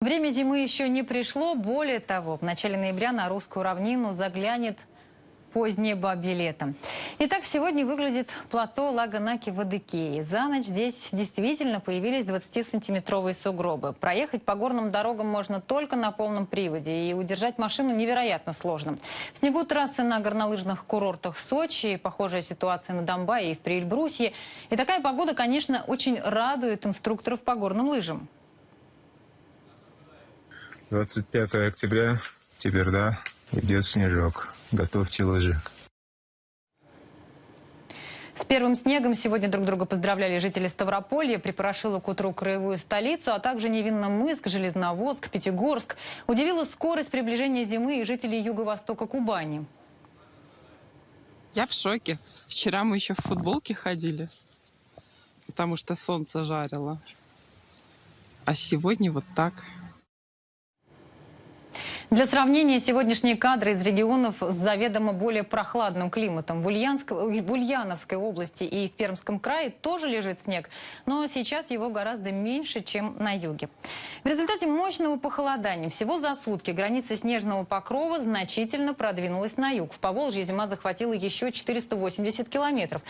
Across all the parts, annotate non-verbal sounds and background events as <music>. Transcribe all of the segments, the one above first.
Время зимы еще не пришло. Более того, в начале ноября на русскую равнину заглянет позднее бабье лето. Итак, сегодня выглядит плато Лаганаки в Адыгее. За ночь здесь действительно появились 20-сантиметровые сугробы. Проехать по горным дорогам можно только на полном приводе, и удержать машину невероятно сложно. В снегу трассы на горнолыжных курортах Сочи, похожая ситуация на Донбайе и в Приэльбрусье. И такая погода, конечно, очень радует инструкторов по горным лыжам. 25 октября, теперь да, идет снежок. Готовьте лыжи. С первым снегом сегодня друг друга поздравляли жители Ставрополья, припорошило к утру краевую столицу, а также Невинномыск, Железноводск, Пятигорск. Удивила скорость приближения зимы и жителей юго-востока Кубани. Я в шоке. Вчера мы еще в футболке ходили, потому что солнце жарило. А сегодня вот так. Для сравнения, сегодняшние кадры из регионов с заведомо более прохладным климатом. В, Ульяновск... в Ульяновской области и в Пермском крае тоже лежит снег, но сейчас его гораздо меньше, чем на юге. В результате мощного похолодания всего за сутки граница снежного покрова значительно продвинулась на юг. В Поволжье зима захватила еще 480 километров.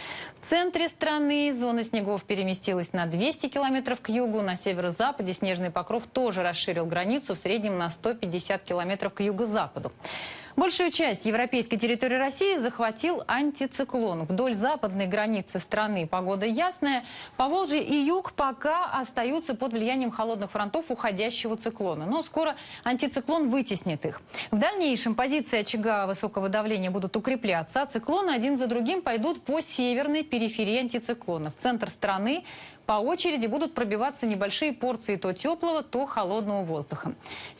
В центре страны зона снегов переместилась на 200 километров к югу. На северо-западе снежный покров тоже расширил границу в среднем на 150 километров километров к юго-западу. Большую часть европейской территории России захватил антициклон. Вдоль западной границы страны погода ясная. Поволжье и юг пока остаются под влиянием холодных фронтов уходящего циклона. Но скоро антициклон вытеснит их. В дальнейшем позиции очага высокого давления будут укрепляться, а циклоны один за другим пойдут по северной периферии антициклона. В центр страны по очереди будут пробиваться небольшие порции то теплого, то холодного воздуха.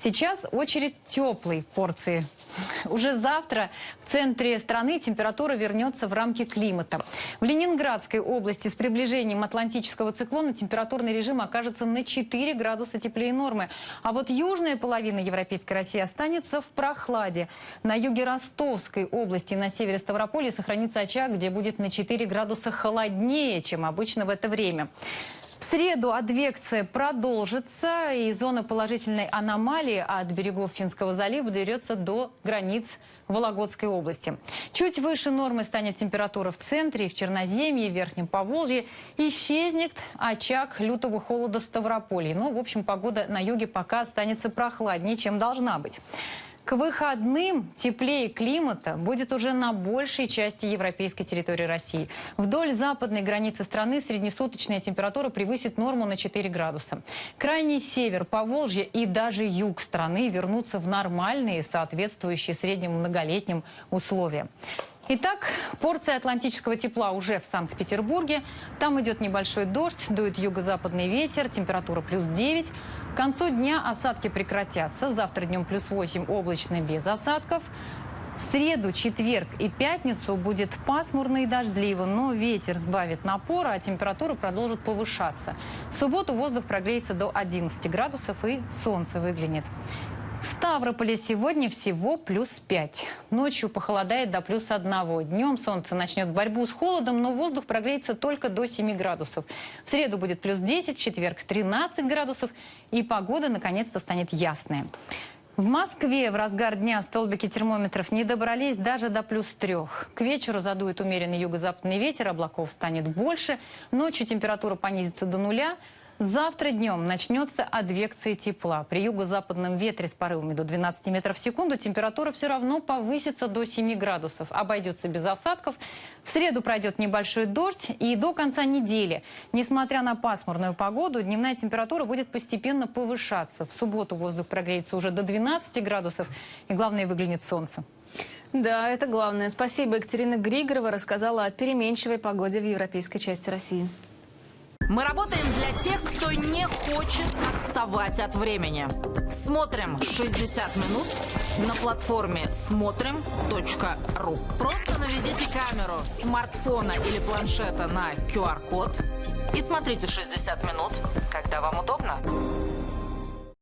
Сейчас очередь теплой порции. <laughs> Уже завтра в центре страны температура вернется в рамки климата. В Ленинградской области с приближением атлантического циклона температурный режим окажется на 4 градуса теплее нормы. А вот южная половина Европейской России останется в прохладе. На юге Ростовской области и на севере Ставрополья сохранится очаг, где будет на 4 градуса холоднее, чем обычно в это время. В среду адвекция продолжится, и зона положительной аномалии от берегов Финского залива доберется до границ Вологодской области. Чуть выше нормы станет температура в центре, в Черноземье, в Верхнем Поволжье. Исчезнет очаг лютого холода в Ставрополье. Но, в общем, погода на юге пока останется прохладнее, чем должна быть. К выходным теплее климата будет уже на большей части европейской территории России. Вдоль западной границы страны среднесуточная температура превысит норму на 4 градуса. Крайний север, Поволжье и даже юг страны вернутся в нормальные, соответствующие средним многолетним условия. Итак, порция атлантического тепла уже в Санкт-Петербурге. Там идет небольшой дождь, дует юго-западный ветер, температура плюс 9. К концу дня осадки прекратятся. Завтра днем плюс 8 облачно без осадков. В среду, четверг и пятницу будет пасмурно и дождливо, но ветер сбавит напора, а температура продолжит повышаться. В субботу воздух прогреется до 11 градусов и солнце выглянет. В Ставрополе сегодня всего плюс 5. Ночью похолодает до плюс 1. Днем солнце начнет борьбу с холодом, но воздух прогреется только до 7 градусов. В среду будет плюс 10, в четверг 13 градусов. И погода наконец-то станет ясная. В Москве в разгар дня столбики термометров не добрались даже до плюс трех. К вечеру задует умеренный юго-западный ветер, облаков станет больше. Ночью температура понизится до нуля. Завтра днем начнется адвекция тепла. При юго-западном ветре с порывами до 12 метров в секунду температура все равно повысится до 7 градусов. Обойдется без осадков. В среду пройдет небольшой дождь и до конца недели, несмотря на пасмурную погоду, дневная температура будет постепенно повышаться. В субботу воздух прогреется уже до 12 градусов и, главное, выглянет солнце. Да, это главное. Спасибо. Екатерина Григорова рассказала о переменчивой погоде в европейской части России. Мы работаем для тех, кто не хочет отставать от времени. Смотрим 60 минут на платформе смотрим.ру. Просто наведите камеру смартфона или планшета на QR-код и смотрите 60 минут, когда вам удобно.